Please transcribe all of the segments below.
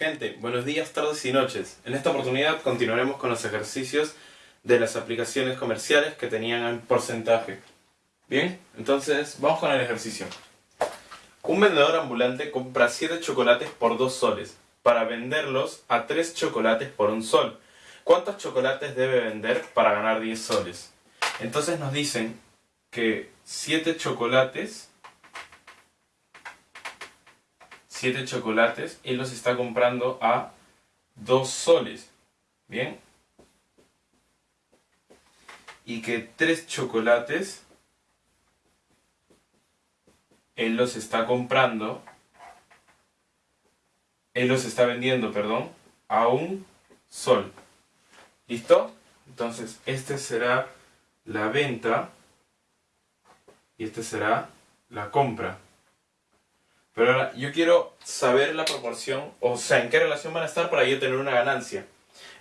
Gente, buenos días, tardes y noches. En esta oportunidad continuaremos con los ejercicios de las aplicaciones comerciales que tenían el porcentaje. Bien, entonces vamos con el ejercicio. Un vendedor ambulante compra 7 chocolates por 2 soles para venderlos a 3 chocolates por 1 sol. ¿Cuántos chocolates debe vender para ganar 10 soles? Entonces nos dicen que 7 chocolates 7 chocolates, él los está comprando a 2 soles. ¿Bien? Y que 3 chocolates, él los está comprando, él los está vendiendo, perdón, a un sol. ¿Listo? Entonces, este será la venta y este será la compra. Pero ahora yo quiero saber la proporción, o sea, en qué relación van a estar para yo tener una ganancia.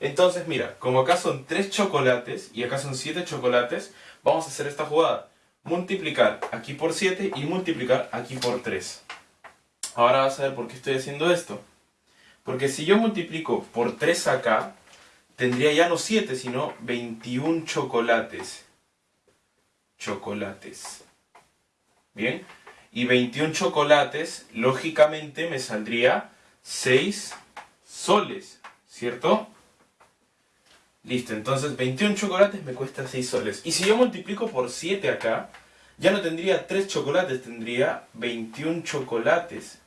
Entonces, mira, como acá son 3 chocolates y acá son 7 chocolates, vamos a hacer esta jugada. Multiplicar aquí por 7 y multiplicar aquí por 3. Ahora vas a ver por qué estoy haciendo esto. Porque si yo multiplico por 3 acá, tendría ya no 7, sino 21 chocolates. Chocolates. Bien y 21 chocolates, lógicamente me saldría 6 soles, ¿cierto? Listo, entonces 21 chocolates me cuesta 6 soles. Y si yo multiplico por 7 acá, ya no tendría 3 chocolates, tendría 21 chocolates.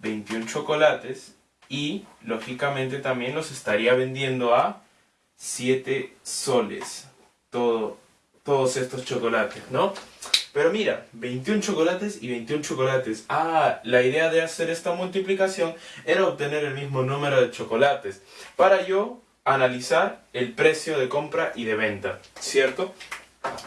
21 chocolates y lógicamente también los estaría vendiendo a 7 soles. Todo, todos estos chocolates, ¿no? Pero mira, 21 chocolates y 21 chocolates. Ah, la idea de hacer esta multiplicación era obtener el mismo número de chocolates. Para yo analizar el precio de compra y de venta, ¿cierto?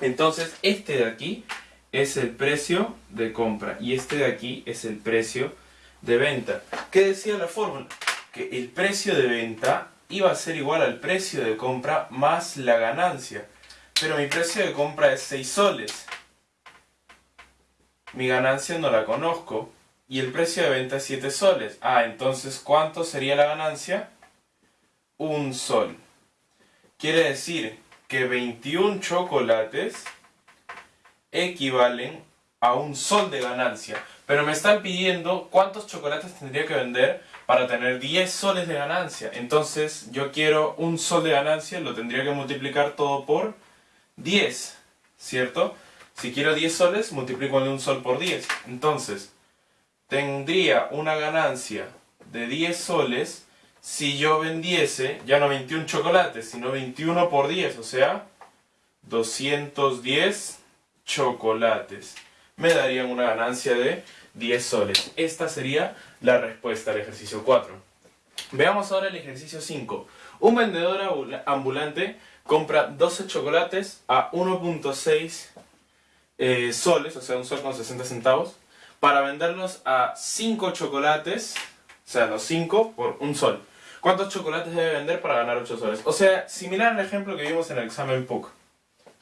Entonces, este de aquí es el precio de compra y este de aquí es el precio de venta. ¿Qué decía la fórmula? Que el precio de venta iba a ser igual al precio de compra más la ganancia. Pero mi precio de compra es 6 soles mi ganancia no la conozco y el precio de venta es 7 soles. Ah, entonces ¿cuánto sería la ganancia? Un sol. Quiere decir que 21 chocolates equivalen a un sol de ganancia. Pero me están pidiendo cuántos chocolates tendría que vender para tener 10 soles de ganancia. Entonces yo quiero un sol de ganancia, lo tendría que multiplicar todo por 10, ¿cierto? Si quiero 10 soles, multiplico un sol por 10. Entonces, tendría una ganancia de 10 soles si yo vendiese, ya no 21 chocolates, sino 21 por 10, o sea, 210 chocolates. Me darían una ganancia de 10 soles. Esta sería la respuesta al ejercicio 4. Veamos ahora el ejercicio 5. Un vendedor ambulante compra 12 chocolates a 1.6 eh, soles, o sea, un sol con 60 centavos, para venderlos a 5 chocolates, o sea, los 5 por un sol. ¿Cuántos chocolates debe vender para ganar 8 soles? O sea, similar al ejemplo que vimos en el examen PUC.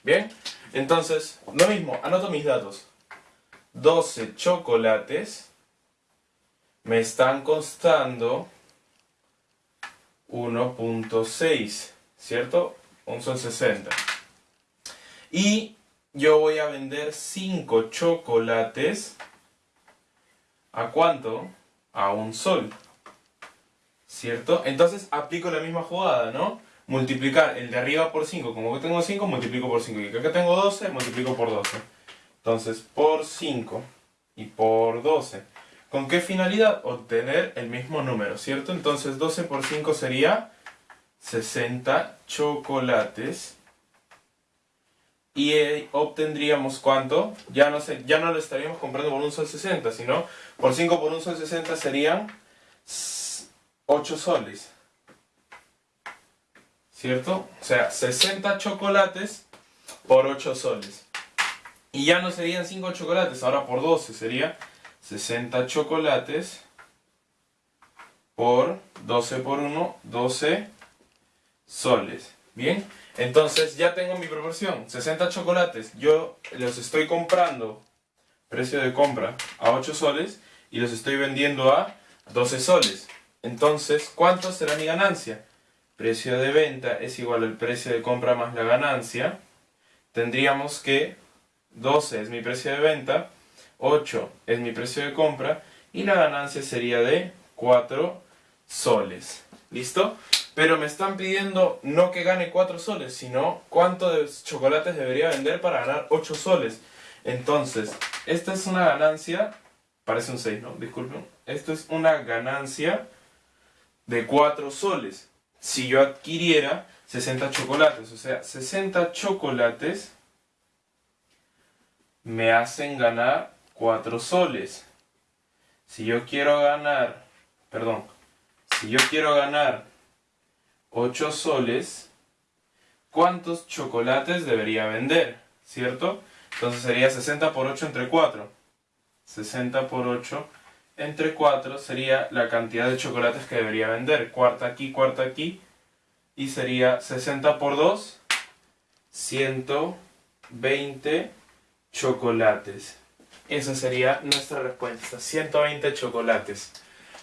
¿Bien? Entonces, lo mismo, anoto mis datos. 12 chocolates me están costando 1.6, ¿cierto? Un sol 60. Y yo voy a vender 5 chocolates. ¿A cuánto? A un sol. ¿Cierto? Entonces aplico la misma jugada, ¿no? Multiplicar el de arriba por 5. Como que tengo 5, multiplico por 5. Y acá tengo 12, multiplico por 12. Entonces, por 5 y por 12. ¿Con qué finalidad? Obtener el mismo número, ¿cierto? Entonces 12 por 5 sería 60 chocolates y obtendríamos cuánto, ya no, sé, ya no lo estaríamos comprando por un sol 60, sino por 5 por un sol 60 serían 8 soles. ¿Cierto? O sea, 60 chocolates por 8 soles. Y ya no serían 5 chocolates, ahora por 12 sería 60 chocolates por 12 por 1, 12 soles. Bien, entonces ya tengo mi proporción, 60 chocolates, yo los estoy comprando, precio de compra, a 8 soles y los estoy vendiendo a 12 soles. Entonces, ¿cuánto será mi ganancia? Precio de venta es igual al precio de compra más la ganancia. Tendríamos que 12 es mi precio de venta, 8 es mi precio de compra y la ganancia sería de 4 soles. ¿Listo? Pero me están pidiendo no que gane 4 soles, sino cuánto de chocolates debería vender para ganar 8 soles. Entonces, esta es una ganancia, parece un 6, ¿no? Disculpen. Esto es una ganancia de 4 soles. Si yo adquiriera 60 chocolates, o sea, 60 chocolates me hacen ganar 4 soles. Si yo quiero ganar, perdón, si yo quiero ganar 8 soles, ¿cuántos chocolates debería vender? ¿Cierto? Entonces sería 60 por 8 entre 4. 60 por 8 entre 4 sería la cantidad de chocolates que debería vender. Cuarta aquí, cuarta aquí. Y sería 60 por 2, 120 chocolates. Esa sería nuestra respuesta, 120 chocolates.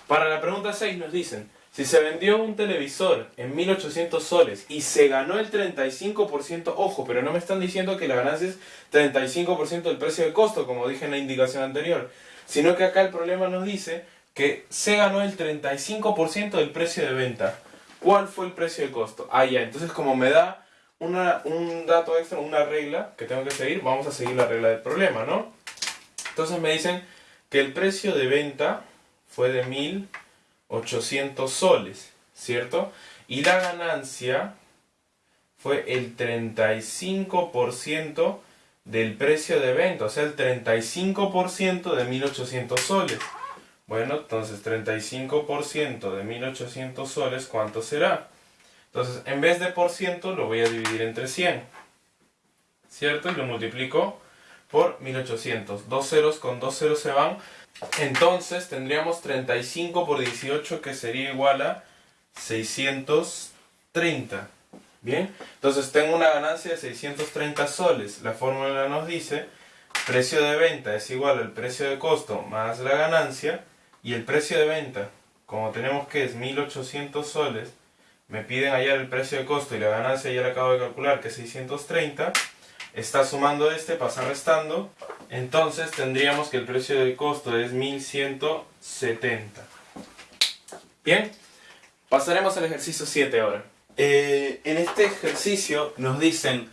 Para la pregunta 6 nos dicen, si se vendió un televisor en 1800 soles y se ganó el 35%, ojo, pero no me están diciendo que la ganancia es 35% del precio de costo, como dije en la indicación anterior, sino que acá el problema nos dice que se ganó el 35% del precio de venta. ¿Cuál fue el precio de costo? Ah, ya, entonces como me da un dato extra, una regla que tengo que seguir, vamos a seguir la regla del problema, ¿no? Entonces me dicen que el precio de venta fue de 1800 soles, ¿cierto? Y la ganancia fue el 35% del precio de venta, o sea, el 35% de 1800 soles. Bueno, entonces 35% de 1800 soles, ¿cuánto será? Entonces, en vez de por ciento, lo voy a dividir entre 100. ¿Cierto? Y lo multiplico por 1800. Dos ceros con dos ceros se van. Entonces, tendríamos 35 por 18, que sería igual a 630. Bien, entonces tengo una ganancia de 630 soles. La fórmula nos dice, precio de venta es igual al precio de costo más la ganancia. Y el precio de venta, como tenemos que es 1800 soles, me piden hallar el precio de costo y la ganancia ya la acabo de calcular que es 630, está sumando este, pasa restando, entonces tendríamos que el precio de costo es 1170. Bien, pasaremos al ejercicio 7 ahora. Eh, en este ejercicio nos dicen,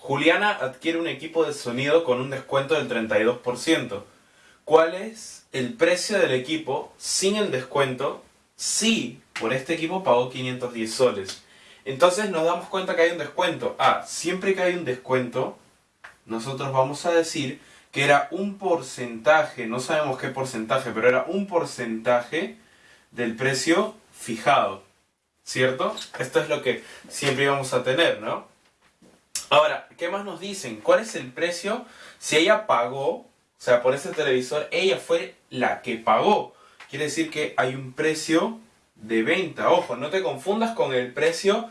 Juliana adquiere un equipo de sonido con un descuento del 32%. ¿Cuál es el precio del equipo sin el descuento si por este equipo pagó 510 soles. Entonces nos damos cuenta que hay un descuento. Ah, siempre que hay un descuento, nosotros vamos a decir que era un porcentaje, no sabemos qué porcentaje, pero era un porcentaje del precio fijado. ¿Cierto? Esto es lo que siempre íbamos a tener, ¿no? Ahora, ¿qué más nos dicen? ¿Cuál es el precio? Si ella pagó, o sea, por ese televisor, ella fue la que pagó. Quiere decir que hay un precio de venta. Ojo, no te confundas con el precio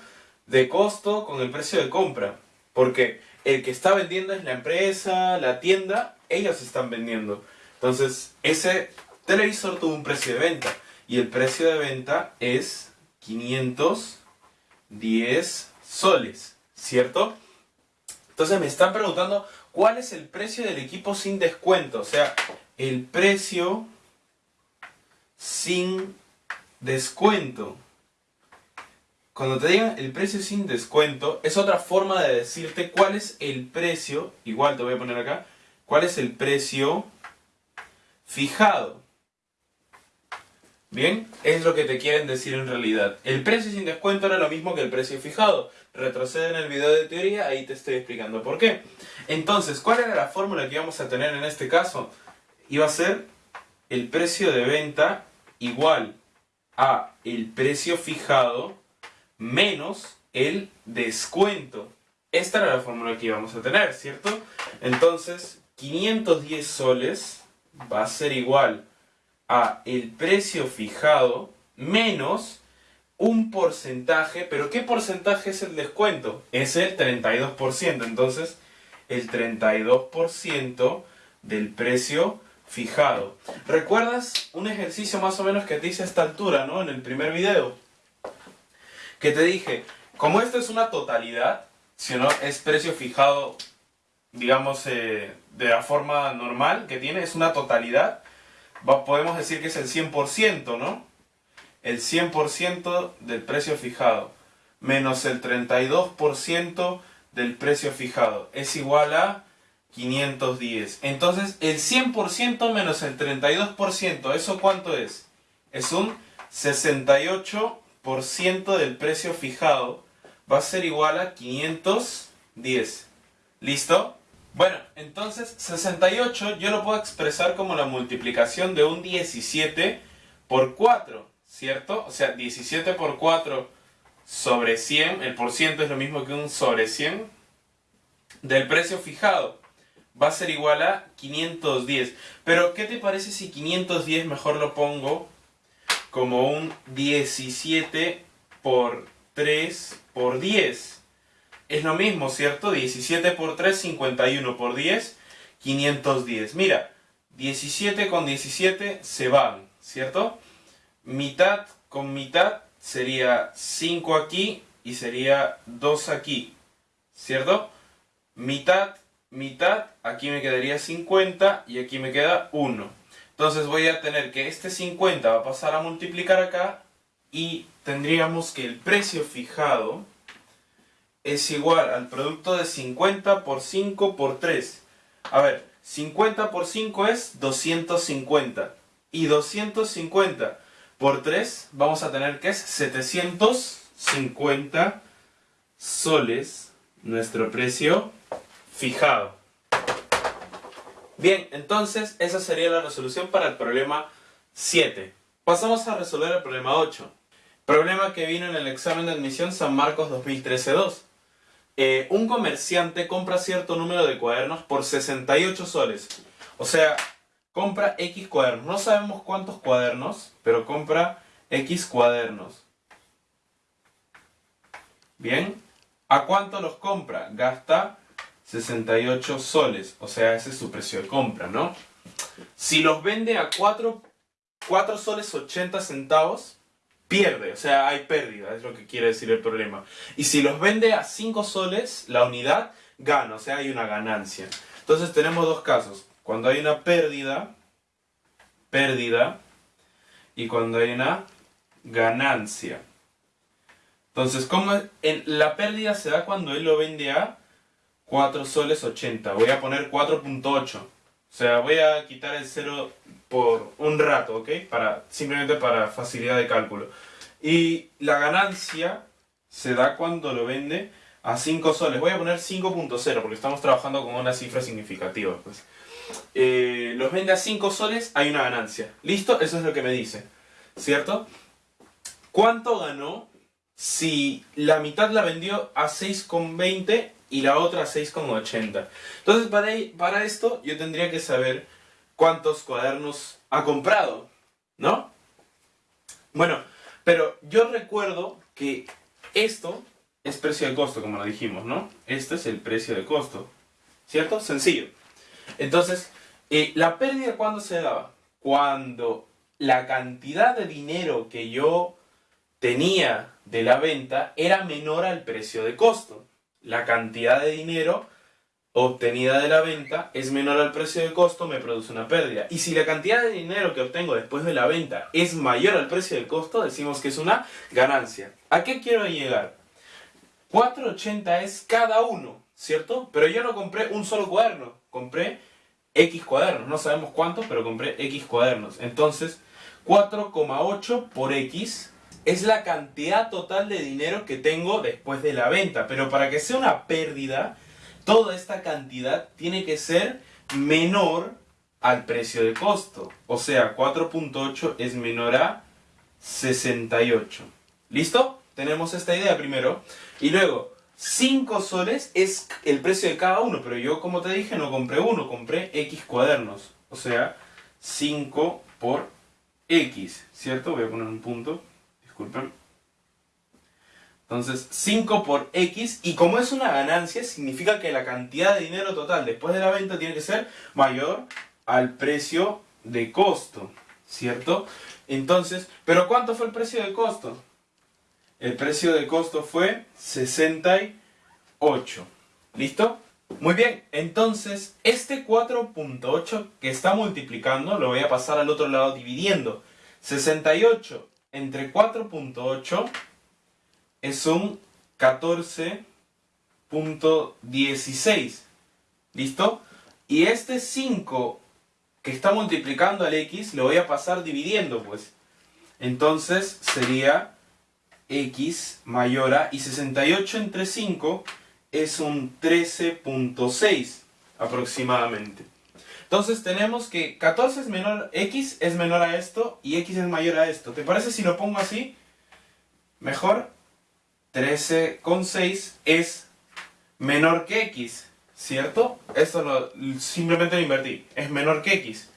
de costo, con el precio de compra. Porque el que está vendiendo es la empresa, la tienda, ellos están vendiendo. Entonces, ese televisor tuvo un precio de venta. Y el precio de venta es 510 soles, ¿cierto? Entonces me están preguntando cuál es el precio del equipo sin descuento. O sea, el precio sin descuento. Cuando te digan el precio sin descuento, es otra forma de decirte cuál es el precio, igual te voy a poner acá, cuál es el precio fijado. Bien, es lo que te quieren decir en realidad. El precio sin descuento era lo mismo que el precio fijado. Retrocede en el video de teoría, ahí te estoy explicando por qué. Entonces, ¿cuál era la fórmula que íbamos a tener en este caso? Iba a ser el precio de venta igual a el precio fijado menos el descuento. Esta era la fórmula que íbamos a tener, ¿cierto? Entonces, 510 soles va a ser igual a el precio fijado menos un porcentaje, pero ¿qué porcentaje es el descuento? Es el 32%, entonces el 32% del precio fijado. ¿Recuerdas un ejercicio más o menos que te hice a esta altura, ¿no? En el primer video. Que te dije, como esto es una totalidad, si no es precio fijado, digamos, eh, de la forma normal que tiene, es una totalidad, podemos decir que es el 100%, ¿no? El 100% del precio fijado menos el 32% del precio fijado es igual a 510. Entonces, el 100% menos el 32%, ¿eso cuánto es? Es un 68% del precio fijado. Va a ser igual a 510. ¿Listo? Bueno, entonces 68 yo lo puedo expresar como la multiplicación de un 17 por 4, ¿cierto? O sea, 17 por 4 sobre 100, el por ciento es lo mismo que un sobre 100 del precio fijado. Va a ser igual a 510. Pero, ¿qué te parece si 510 mejor lo pongo como un 17 por 3 por 10? Es lo mismo, ¿cierto? 17 por 3, 51 por 10, 510. Mira, 17 con 17 se van, ¿cierto? Mitad con mitad sería 5 aquí y sería 2 aquí, ¿cierto? Mitad, mitad, aquí me quedaría 50 y aquí me queda 1. Entonces voy a tener que este 50 va a pasar a multiplicar acá y tendríamos que el precio fijado es igual al producto de 50 por 5 por 3. A ver, 50 por 5 es 250 y 250 por 3 vamos a tener que es 750 soles nuestro precio fijado. Bien, entonces esa sería la resolución para el problema 7. Pasamos a resolver el problema 8. Problema que vino en el examen de admisión San Marcos 2013-2. Eh, un comerciante compra cierto número de cuadernos por 68 soles. O sea, compra X cuadernos. No sabemos cuántos cuadernos, pero compra X cuadernos. Bien, ¿a cuánto los compra? Gasta 68 soles, o sea, ese es su precio de compra, ¿no? Si los vende a 4, 4 soles 80 centavos, pierde, o sea, hay pérdida, es lo que quiere decir el problema. Y si los vende a 5 soles, la unidad gana, o sea, hay una ganancia. Entonces tenemos dos casos cuando hay una pérdida, pérdida, y cuando hay una ganancia. Entonces, ¿cómo en, la pérdida se da cuando él lo vende a 4 soles 80. Voy a poner 4.8. O sea, voy a quitar el 0 por un rato, ¿ok? Para, simplemente para facilidad de cálculo. Y la ganancia se da cuando lo vende a 5 soles. Voy a poner 5.0 porque estamos trabajando con una cifra significativa. Pues. Eh, los vende a 5 soles, hay una ganancia. ¿Listo? Eso es lo que me dice. ¿Cierto? ¿Cuánto ganó si la mitad la vendió a 6,20 y la otra a 6,80? Entonces, para, para esto yo tendría que saber cuántos cuadernos ha comprado, ¿no? Bueno, pero yo recuerdo que esto es precio de costo, como lo dijimos, ¿no? Este es el precio de costo, ¿cierto? Sencillo. Entonces, eh, ¿la pérdida cuándo se daba? Cuando la cantidad de dinero que yo tenía de la venta era menor al precio de costo. La cantidad de dinero obtenida de la venta es menor al precio de costo, me produce una pérdida. Y si la cantidad de dinero que obtengo después de la venta es mayor al precio de costo, decimos que es una ganancia. ¿A qué quiero llegar? 4.80 es cada uno, ¿cierto? Pero yo no compré un solo cuaderno, compré X cuadernos, no sabemos cuántos, pero compré X cuadernos. Entonces, 4,8 por X es la cantidad total de dinero que tengo después de la venta. Pero para que sea una pérdida, toda esta cantidad tiene que ser menor al precio de costo. O sea, 4.8 es menor a 68. ¿Listo? Tenemos esta idea primero. Y luego, 5 soles es el precio de cada uno, pero yo como te dije no compré uno, compré X cuadernos. O sea, 5 por X, ¿cierto? Voy a poner un punto, disculpen. Entonces, 5 por X, y como es una ganancia, significa que la cantidad de dinero total después de la venta tiene que ser mayor al precio de costo, ¿cierto? Entonces, ¿pero cuánto fue el precio de costo? El precio de costo fue 68. ¿Listo? Muy bien, entonces este 4.8 que está multiplicando lo voy a pasar al otro lado dividiendo. 68 entre 4.8 es un 14.16. ¿Listo? Y este 5 que está multiplicando al x lo voy a pasar dividiendo, pues. Entonces sería x mayor a... Y 68 entre 5 es un 13.6 aproximadamente. Entonces tenemos que 14 es menor, x es menor a esto y x es mayor a esto. ¿Te parece si lo pongo así? Mejor. 13,6 es menor que x, ¿cierto? Esto lo, simplemente lo invertí. Es menor que x.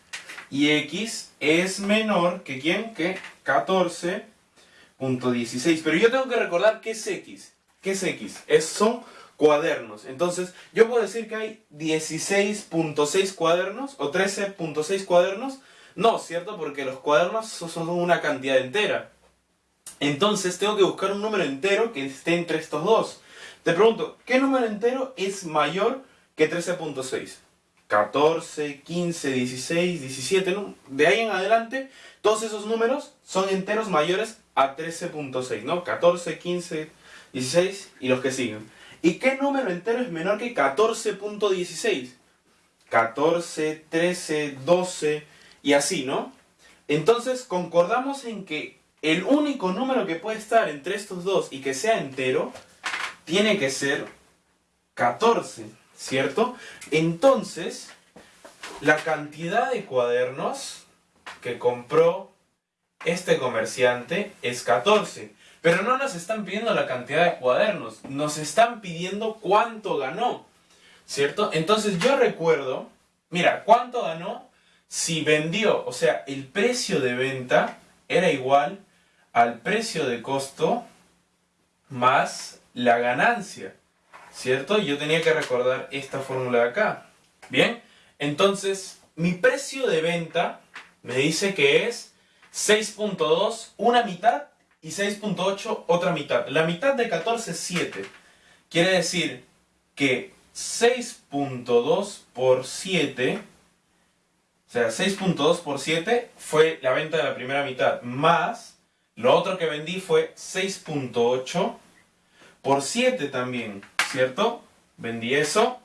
Y x es menor que quién? Que 14.16. Pero yo tengo que recordar qué es x. ¿Qué es x? Es, son cuadernos. Entonces, yo puedo decir que hay 16.6 cuadernos o 13.6 cuadernos. No, ¿cierto? Porque los cuadernos son una cantidad entera. Entonces, tengo que buscar un número entero que esté entre estos dos. Te pregunto, ¿qué número entero es mayor que 13.6? 14, 15, 16, 17, ¿no? De ahí en adelante, todos esos números son enteros mayores a 13.6, ¿no? 14, 15, 16 y los que siguen. ¿Y qué número entero es menor que 14.16? 14, 13, 12 y así, ¿no? Entonces concordamos en que el único número que puede estar entre estos dos y que sea entero tiene que ser 14, ¿cierto? Entonces, la cantidad de cuadernos que compró este comerciante es 14. Pero no nos están pidiendo la cantidad de cuadernos, nos están pidiendo cuánto ganó, ¿cierto? Entonces yo recuerdo, mira, ¿cuánto ganó si vendió? O sea, el precio de venta era igual al precio de costo más la ganancia, ¿cierto? Yo tenía que recordar esta fórmula de acá. Bien, entonces mi precio de venta me dice que es 6.2, una mitad y 6.8 otra mitad. La mitad de 14 es 7. Quiere decir que 6.2 por 7, o sea, 6.2 por 7 fue la venta de la primera mitad, más lo otro que vendí fue 6.8 por 7 también, ¿cierto? Vendí eso.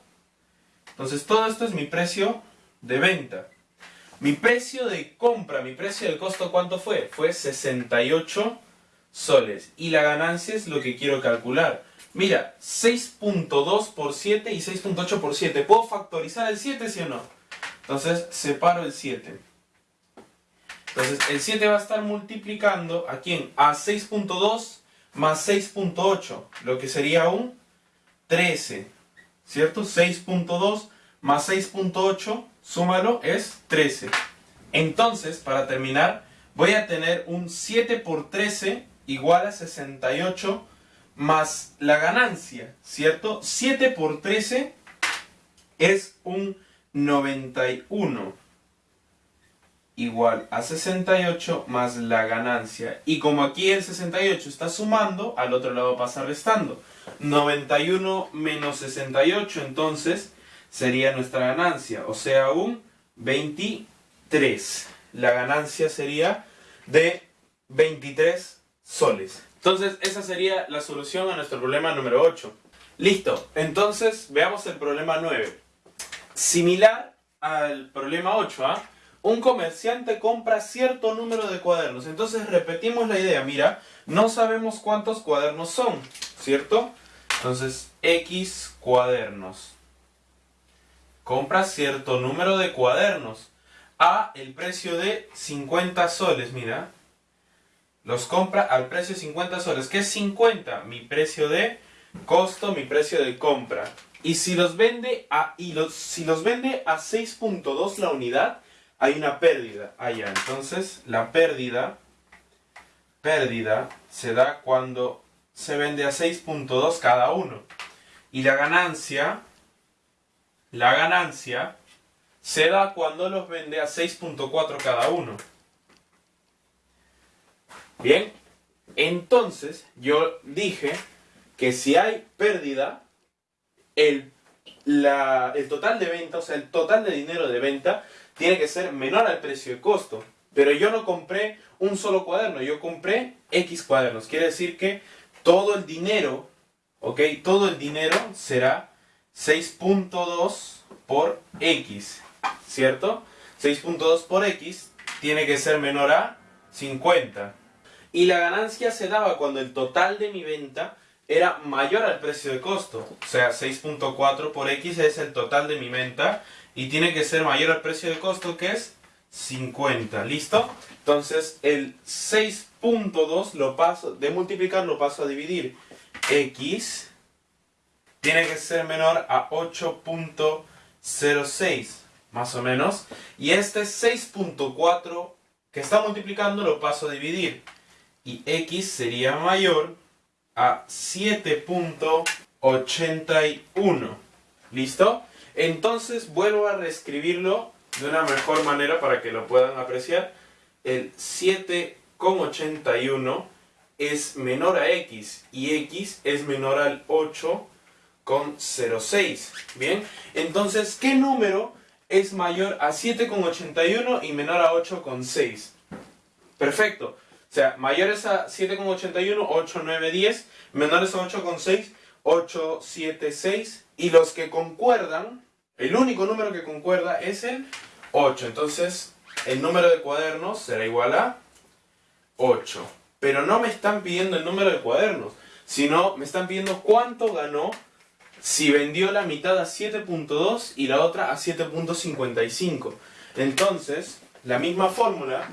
Entonces todo esto es mi precio de venta. Mi precio de compra, mi precio del costo, ¿cuánto fue? Fue 68 soles. Y la ganancia es lo que quiero calcular. Mira, 6.2 por 7 y 6.8 por 7. ¿Puedo factorizar el 7, sí o no? Entonces, separo el 7. Entonces, el 7 va a estar multiplicando a quién? A 6.2 más 6.8, lo que sería un 13. ¿Cierto? 6.2 más 6.8, súmalo, es 13. Entonces, para terminar, voy a tener un 7 por 13 igual a 68 más la ganancia, ¿cierto? 7 por 13 es un 91 igual a 68 más la ganancia. Y como aquí el 68 está sumando, al otro lado pasa restando. 91 menos 68, entonces sería nuestra ganancia, o sea, un 23. La ganancia sería de 23 soles. Entonces, esa sería la solución a nuestro problema número 8. Listo, entonces veamos el problema 9. Similar al problema 8, ¿ah? Un comerciante compra cierto número de cuadernos. Entonces repetimos la idea, mira, no sabemos cuántos cuadernos son, ¿cierto? Entonces, X cuadernos. Compra cierto número de cuadernos a el precio de 50 soles, mira los compra al precio de 50 soles. ¿Qué es 50? Mi precio de costo, mi precio de compra. Y si los vende a, los, si los vende a 6.2 la unidad, hay una pérdida allá. Entonces, la pérdida, pérdida se da cuando se vende a 6.2 cada uno. Y la ganancia, la ganancia se da cuando los vende a 6.4 cada uno. Bien, entonces yo dije que si hay pérdida, el, el total de venta, o sea, el total de dinero de venta, tiene que ser menor al precio de costo. Pero yo no compré un solo cuaderno, yo compré X cuadernos. Quiere decir que todo el dinero, ¿ok? Todo el dinero será 6.2 por X, ¿cierto? 6.2 por X tiene que ser menor a 50. Y la ganancia se daba cuando el total de mi venta era mayor al precio de costo. O sea, 6.4 por X es el total de mi venta y tiene que ser mayor al precio de costo que es 50. ¿Listo? Entonces el 6.2 lo paso, de multiplicar lo paso a dividir. X tiene que ser menor a 8.06 más o menos. Y este 6.4 que está multiplicando lo paso a dividir y x sería mayor a 7.81. ¿Listo? Entonces vuelvo a reescribirlo de una mejor manera para que lo puedan apreciar. El 7.81 es menor a x y x es menor al 8.06. Bien, entonces, ¿qué número es mayor a 7.81 y menor a 8.6? Perfecto. O sea, mayores a 7,81, 8, 9, 10. Menores a 8,6, 8, 7, 6. Y los que concuerdan, el único número que concuerda es el 8. Entonces, el número de cuadernos será igual a 8. Pero no me están pidiendo el número de cuadernos, sino me están pidiendo cuánto ganó si vendió la mitad a 7.2 y la otra a 7.55. Entonces, la misma fórmula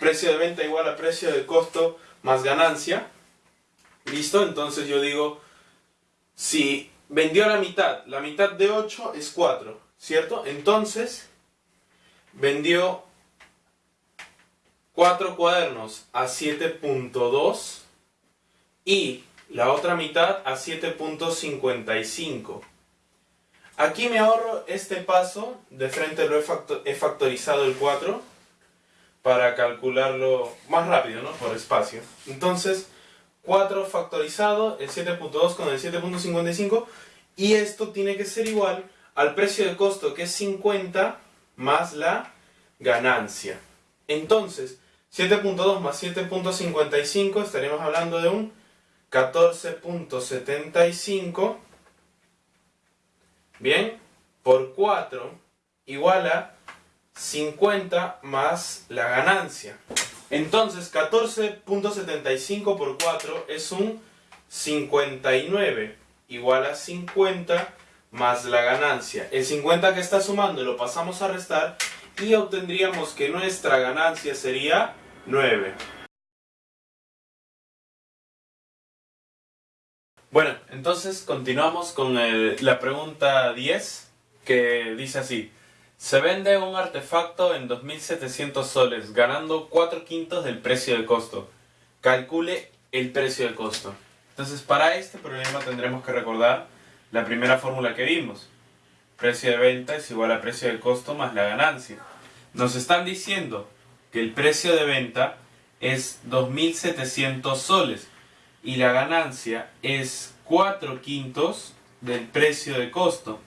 precio de venta igual a precio de costo más ganancia. ¿Listo? Entonces yo digo, si vendió la mitad, la mitad de 8 es 4, ¿cierto? Entonces, vendió 4 cuadernos a 7.2 y la otra mitad a 7.55. Aquí me ahorro este paso, de frente lo he, factorizado el 4 para calcularlo más rápido, ¿no? Por espacio. Entonces, 4 factorizado, el 7.2 con el 7.55, y esto tiene que ser igual al precio de costo, que es 50, más la ganancia. Entonces, 7.2 más 7.55, estaríamos hablando de un 14.75, bien, por 4, igual a 50 más la ganancia. Entonces 14.75 por 4 es un 59 igual a 50 más la ganancia. El 50 que está sumando lo pasamos a restar y obtendríamos que nuestra ganancia sería 9. Bueno, entonces continuamos con la pregunta 10 que dice así. Se vende un artefacto en 2.700 soles, ganando 4 quintos del precio de costo. Calcule el precio de costo. Entonces, para este problema tendremos que recordar la primera fórmula que vimos. Precio de venta es igual a precio de costo más la ganancia. Nos están diciendo que el precio de venta es 2.700 soles y la ganancia es 4 quintos del precio de costo.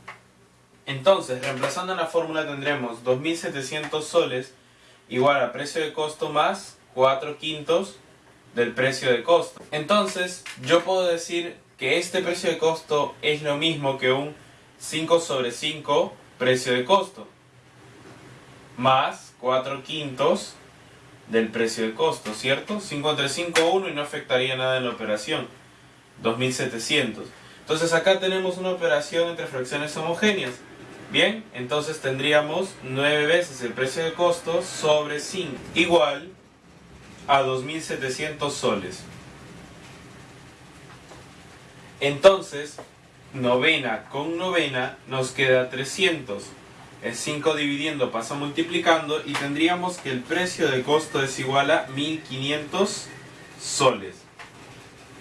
Entonces, reemplazando la fórmula tendremos 2.700 soles igual a precio de costo más 4 quintos del precio de costo. Entonces, yo puedo decir que este precio de costo es lo mismo que un 5 sobre 5 precio de costo más 4 quintos del precio de costo, ¿cierto? 5 entre 5, 1 y no afectaría nada en la operación. 2700. Entonces acá tenemos una operación entre fracciones homogéneas. Bien, entonces tendríamos 9 veces el precio de costo sobre 5, igual a 2.700 soles. Entonces, novena con novena nos queda 300. El 5 dividiendo pasa multiplicando y tendríamos que el precio de costo es igual a 1500 soles.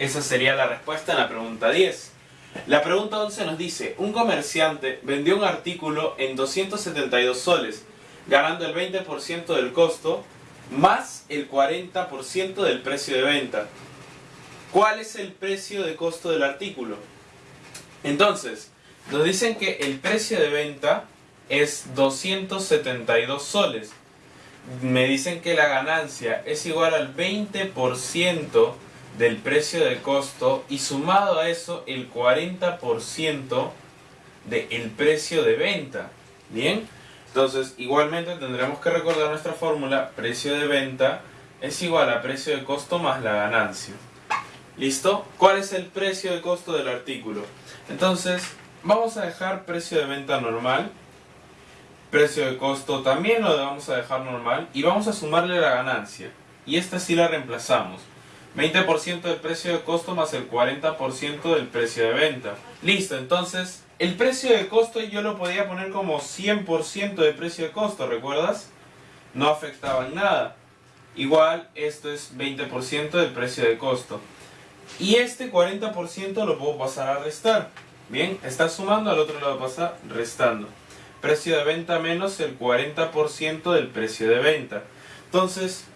Esa sería la respuesta en la pregunta 10. La pregunta 11 nos dice, un comerciante vendió un artículo en 272 soles, ganando el 20% del costo más el 40% del precio de venta. ¿Cuál es el precio de costo del artículo? Entonces, nos dicen que el precio de venta es 272 soles. Me dicen que la ganancia es igual al 20% del precio de costo y sumado a eso el 40% del precio de venta. ¿Bien? Entonces, igualmente tendremos que recordar nuestra fórmula, precio de venta es igual a precio de costo más la ganancia. ¿Listo? ¿Cuál es el precio de costo del artículo? Entonces, vamos a dejar precio de venta normal. Precio de costo también lo vamos a dejar normal. Y vamos a sumarle la ganancia. Y esta sí la reemplazamos. 20% del precio de costo más el 40% del precio de venta. Listo, entonces el precio de costo yo lo podía poner como 100% de precio de costo, ¿recuerdas? No afectaba en nada. Igual esto es 20% del precio de costo. Y este 40% lo puedo pasar a restar. Bien, está sumando, al otro lado pasa restando. Precio de venta menos el 40% del precio de venta. Entonces,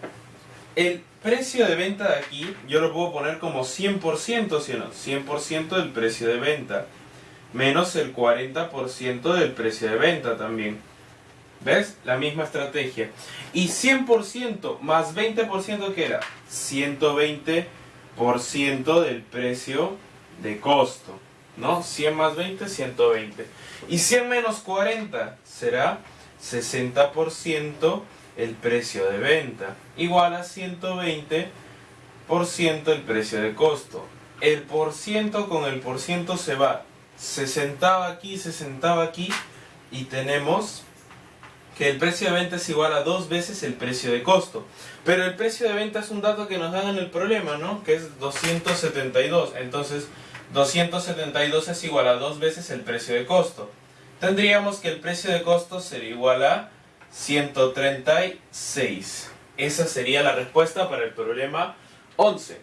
el precio de venta de aquí yo lo puedo poner como 100%, ¿sí o no? 100% del precio de venta. Menos el 40% del precio de venta también. ¿Ves? La misma estrategia. Y 100% más 20% que era 120% del precio de costo. ¿No? 100 más 20, 120. Y 100 menos 40 será 60% el precio de venta, igual a 120% el precio de costo. El por ciento con el por ciento se va. Se sentaba aquí, se sentaba aquí y tenemos que el precio de venta es igual a dos veces el precio de costo. Pero el precio de venta es un dato que nos dan en el problema, ¿no? Que es 272. Entonces, 272 es igual a dos veces el precio de costo. Tendríamos que el precio de costo sería igual a 136. Esa sería la respuesta para el problema 11.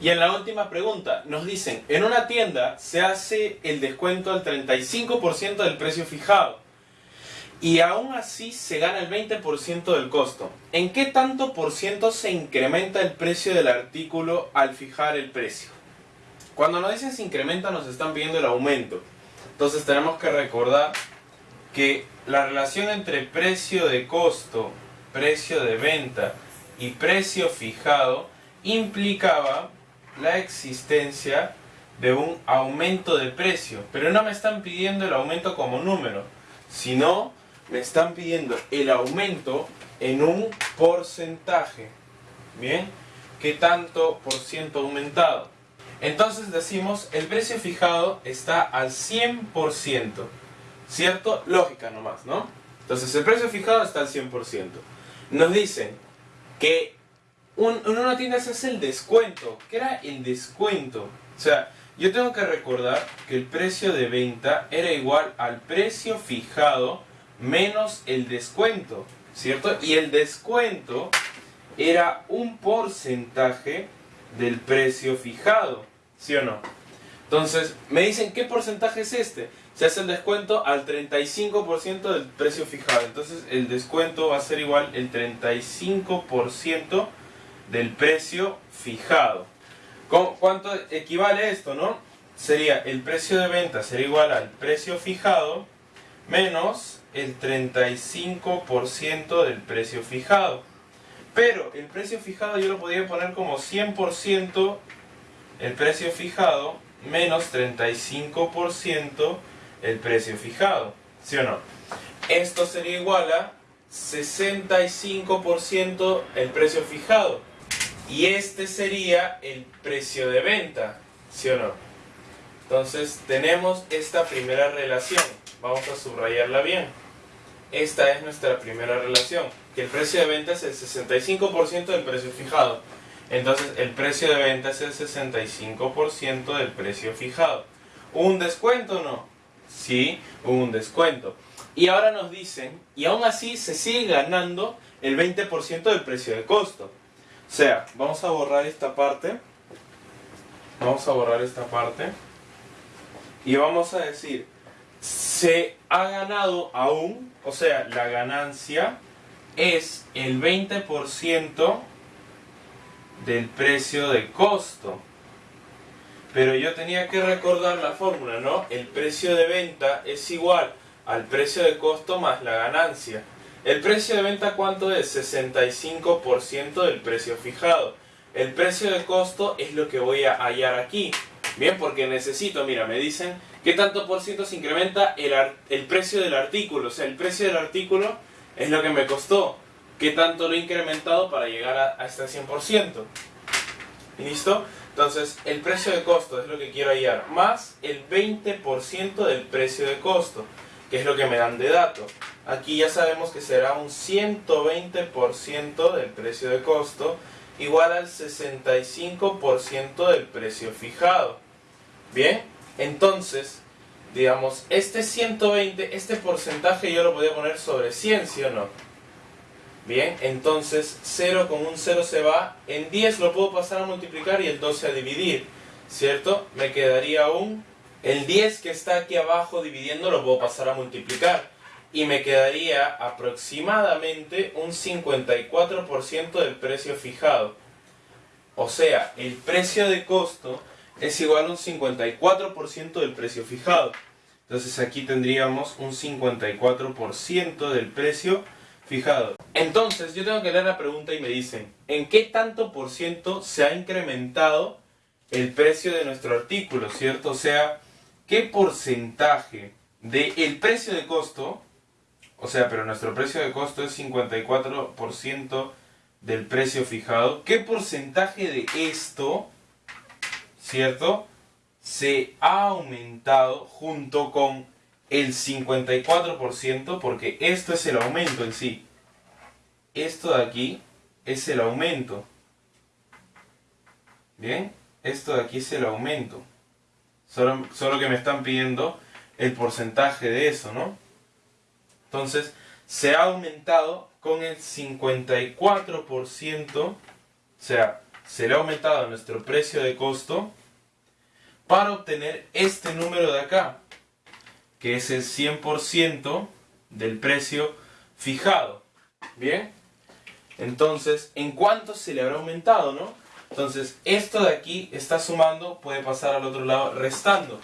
Y en la última pregunta nos dicen, en una tienda se hace el descuento al 35% del precio fijado y aún así se gana el 20% del costo. ¿En qué tanto por ciento se incrementa el precio del artículo al fijar el precio? Cuando nos dicen se incrementa nos están pidiendo el aumento. Entonces tenemos que recordar que la relación entre precio de costo, precio de venta y precio fijado implicaba la existencia de un aumento de precio. Pero no me están pidiendo el aumento como número, sino me están pidiendo el aumento en un porcentaje. ¿Bien? ¿Qué tanto por ciento aumentado? Entonces decimos el precio fijado está al 100%. ¿Cierto? Lógica nomás, ¿no? Entonces el precio fijado está al 100%. Nos dicen que en una tienda se hace el descuento. ¿Qué era el descuento? O sea, yo tengo que recordar que el precio de venta era igual al precio fijado menos el descuento, ¿cierto? Y el descuento era un porcentaje del precio fijado, ¿sí o no? Entonces, me dicen, ¿qué porcentaje es este? se hace el descuento al 35% del precio fijado. Entonces el descuento va a ser igual el 35% del precio fijado. ¿Cuánto equivale esto, no? Sería el precio de venta sería igual al precio fijado menos el 35% del precio fijado. Pero el precio fijado yo lo podría poner como 100% el precio fijado menos 35% el precio fijado, ¿sí o no? Esto sería igual a 65% el precio fijado. Y este sería el precio de venta, ¿sí o no? Entonces tenemos esta primera relación. Vamos a subrayarla bien. Esta es nuestra primera relación. Que el precio de venta es el 65% del precio fijado. Entonces el precio de venta es el 65% del precio fijado. ¿Un descuento no? ¿sí? un descuento. Y ahora nos dicen, y aún así se sigue ganando el 20% del precio de costo. O sea, vamos a borrar esta parte. Vamos a borrar esta parte. Y vamos a decir, se ha ganado aún, o sea, la ganancia es el 20% del precio de costo. Pero yo tenía que recordar la fórmula, ¿no? El precio de venta es igual al precio de costo más la ganancia. ¿El precio de venta cuánto es? 65% del precio fijado. El precio de costo es lo que voy a hallar aquí. Bien, porque necesito, mira, me dicen qué tanto por ciento se incrementa el, el precio del artículo. O sea, el precio del artículo es lo que me costó. ¿Qué tanto lo he incrementado para llegar a, este 100%? ¿Listo? Entonces, el precio de costo es lo que quiero hallar, más el 20% del precio de costo, que es lo que me dan de dato. Aquí ya sabemos que será un 120% del precio de costo, igual al 65% del precio fijado. Bien, entonces, digamos, este 120, este porcentaje yo lo podía poner sobre 100, ¿sí o no? Bien, entonces 0 con un 0 se va, en 10 lo puedo pasar a multiplicar y el 12 a dividir, ¿cierto? Me quedaría un... El 10 que está aquí abajo dividiendo lo puedo pasar a multiplicar y me quedaría aproximadamente un 54% del precio fijado. O sea, el precio de costo es igual a un 54% del precio fijado. Entonces aquí tendríamos un 54% del precio fijado. Entonces yo tengo que leer la pregunta y me dicen, ¿en qué tanto por ciento se ha incrementado el precio de nuestro artículo? ¿Cierto? O sea, ¿qué porcentaje del precio de costo, o sea, pero nuestro precio de costo es 54% del precio fijado, ¿qué porcentaje de esto ¿cierto? Se ha aumentado junto con el 54% porque esto es el aumento en sí. Esto de aquí es el aumento. Bien, esto de aquí es el aumento. Solo, solo que me están pidiendo el porcentaje de eso, ¿no? Entonces, se ha aumentado con el 54%, o sea, se le ha aumentado nuestro precio de costo para obtener este número de acá, que es el 100% del precio fijado. ¿Bien? Entonces, ¿en cuánto se le habrá aumentado, no? Entonces, esto de aquí está sumando, puede pasar al otro lado restando,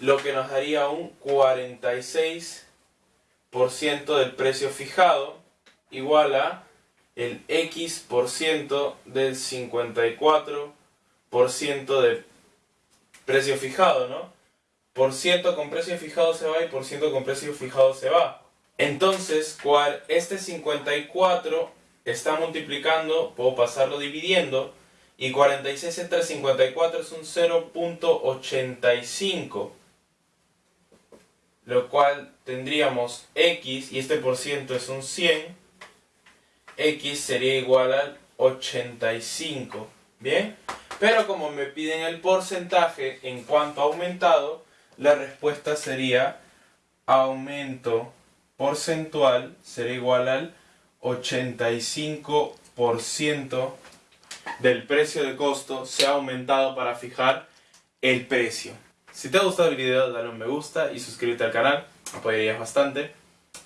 lo que nos daría un 46% del precio fijado igual a el X por ciento del 54% de precio fijado, ¿no? Por ciento con precio fijado se va y por ciento con precio fijado se va. Entonces, cual este 54 está multiplicando, puedo pasarlo dividiendo, y 46 entre 54 es un 0.85, lo cual tendríamos x, y este por ciento es un 100, x sería igual al 85, ¿bien? Pero como me piden el porcentaje en cuanto ha aumentado, la respuesta sería aumento porcentual será igual al 85% del precio de costo se ha aumentado para fijar el precio. Si te ha gustado el video, dale un me gusta y suscríbete al canal, apoyarías bastante.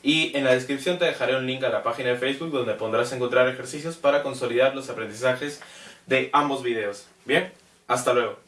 Y en la descripción te dejaré un link a la página de Facebook donde podrás encontrar ejercicios para consolidar los aprendizajes de ambos videos. Bien, hasta luego.